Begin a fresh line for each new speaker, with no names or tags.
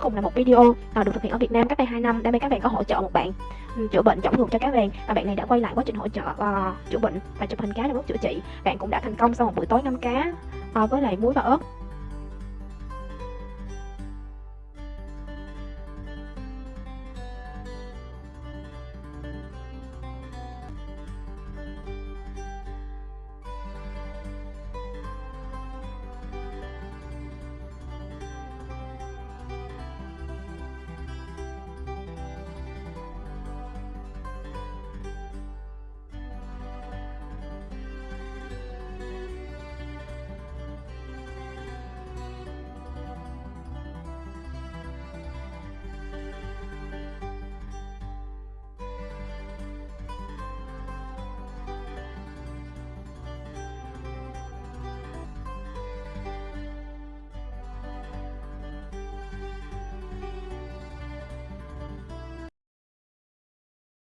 cùng là một video à, được thực hiện ở Việt Nam cách đây 2 năm. Đây các bạn có hỗ trợ một bạn ừ, chữa bệnh chổng ngược cho cá vàng và bạn này đã quay lại quá trình hỗ trợ uh, chữa bệnh và chụp hình cá trong lúc chữa trị. Bạn cũng đã thành công sau một buổi tối ngâm cá uh, với lại muối và ớt.